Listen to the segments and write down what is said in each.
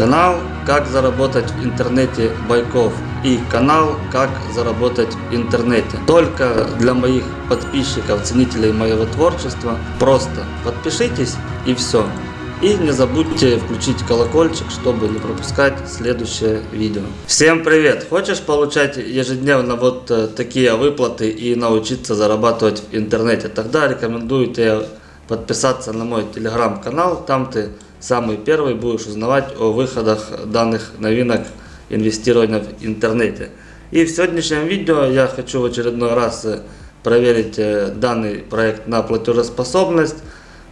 Канал «Как заработать в интернете Байков» и канал «Как заработать в интернете». Только для моих подписчиков, ценителей моего творчества. Просто подпишитесь и все. И не забудьте включить колокольчик, чтобы не пропускать следующее видео. Всем привет! Хочешь получать ежедневно вот э, такие выплаты и научиться зарабатывать в интернете? Тогда рекомендую тебе подписаться на мой телеграм-канал. Там ты самый первый будешь узнавать о выходах данных новинок инвестирования в интернете. И в сегодняшнем видео я хочу в очередной раз э, проверить э, данный проект на платежеспособность.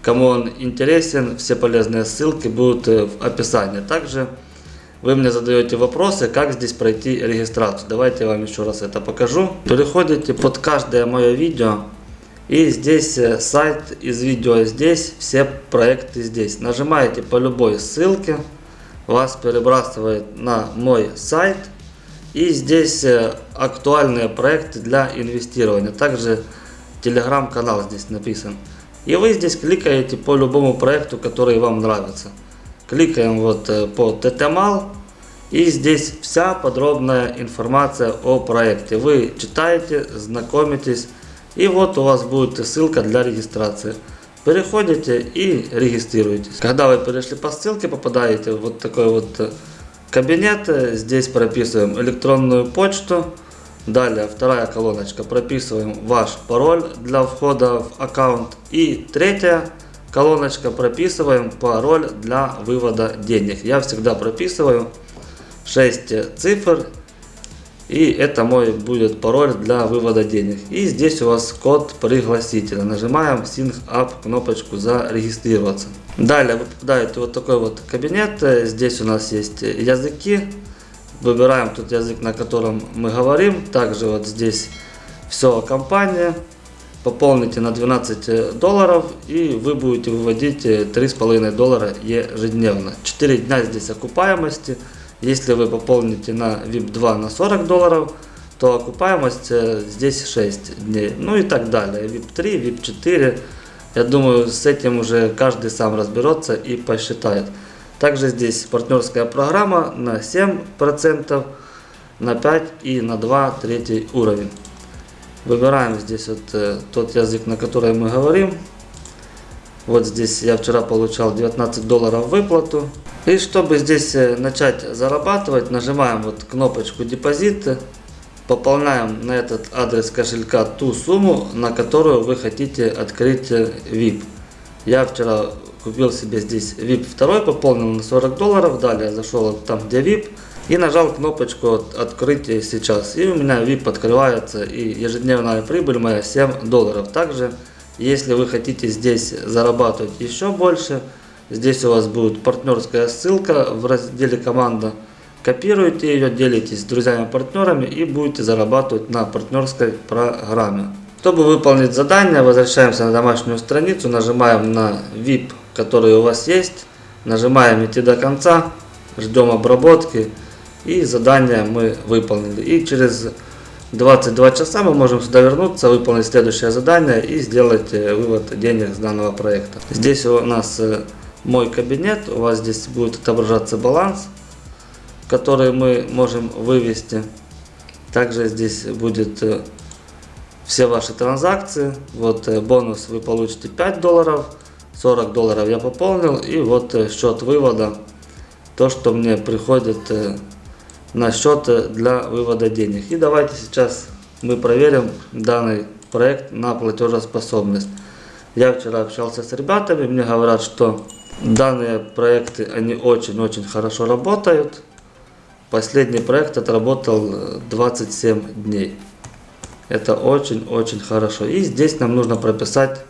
Кому он интересен, все полезные ссылки будут э, в описании. Также вы мне задаете вопросы, как здесь пройти регистрацию. Давайте я вам еще раз это покажу. Переходите под каждое мое видео и здесь э, сайт из видео здесь, все проекты здесь. Нажимаете по любой ссылке, вас перебрасывает на мой сайт. И здесь э, актуальные проекты для инвестирования. Также телеграм-канал здесь написан. И вы здесь кликаете по любому проекту, который вам нравится. Кликаем вот э, по TTMAL. И здесь вся подробная информация о проекте. Вы читаете, знакомитесь и вот у вас будет ссылка для регистрации. Переходите и регистрируйтесь. Когда вы перешли по ссылке, попадаете в вот такой вот э, кабинет. Здесь прописываем электронную почту. Далее вторая колоночка. Прописываем ваш пароль для входа в аккаунт. И третья колоночка. Прописываем пароль для вывода денег. Я всегда прописываю 6 цифр и это мой будет пароль для вывода денег. И здесь у вас код пригласителя. Нажимаем Sync Up кнопочку зарегистрироваться. Далее вы попадаете вот такой вот кабинет. Здесь у нас есть языки. Выбираем тот язык, на котором мы говорим. Также вот здесь все компания. Пополните на 12 долларов и вы будете выводить 3,5 доллара ежедневно. 4 дня здесь окупаемости. Если вы пополните на VIP 2 на 40 долларов, то окупаемость э, здесь 6 дней. Ну и так далее. VIP 3, VIP 4. Я думаю, с этим уже каждый сам разберется и посчитает. Также здесь партнерская программа на 7%, на 5 и на 2 третий уровень. Выбираем здесь вот э, тот язык, на который мы говорим. Вот здесь я вчера получал 19 долларов выплату. И чтобы здесь э, начать зарабатывать, нажимаем вот кнопочку депозиты, пополняем на этот адрес кошелька ту сумму, на которую вы хотите открыть VIP. Э, Я вчера купил себе здесь VIP 2, пополнил на 40 долларов, далее зашел там где VIP и нажал кнопочку открытие сейчас. И у меня VIP открывается и ежедневная прибыль моя 7 долларов. Также, если вы хотите здесь зарабатывать еще больше, Здесь у вас будет партнерская ссылка в разделе команда. Копируйте ее, делитесь с друзьями-партнерами и будете зарабатывать на партнерской программе. Чтобы выполнить задание, возвращаемся на домашнюю страницу, нажимаем на VIP, который у вас есть, нажимаем идти до конца, ждем обработки и задание мы выполнили. И через 22 часа мы можем сюда вернуться, выполнить следующее задание и сделать э, вывод денег с данного проекта. Здесь у нас э, мой кабинет. У вас здесь будет отображаться баланс, который мы можем вывести. Также здесь будет э, все ваши транзакции. Вот э, бонус вы получите 5 долларов, 40 долларов я пополнил. И вот э, счет вывода, то, что мне приходит на счет для вывода денег. И давайте сейчас мы проверим данный проект на платежеспособность. Я вчера общался с ребятами, мне говорят, что Данные проекты, они очень-очень хорошо работают. Последний проект отработал 27 э, дней. Это очень-очень хорошо. И здесь нам нужно прописать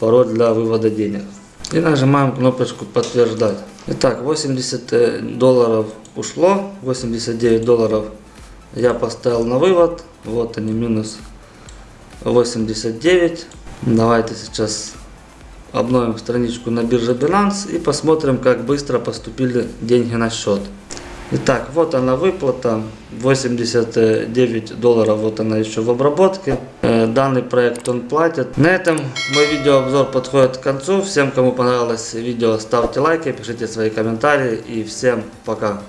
пароль для вывода денег. И нажимаем кнопочку подтверждать. Итак, 80 э, долларов ушло, 89 долларов я поставил на вывод. Вот они, минус 89. Давайте сейчас Обновим страничку на бирже Binance и посмотрим, как быстро поступили деньги на счет. Итак, вот она выплата. 89 долларов, вот она еще в обработке. Э, Данный проект он платит. На этом мой видеообзор подходит к концу. Всем, кому понравилось видео, ставьте лайки, пишите свои комментарии и всем пока.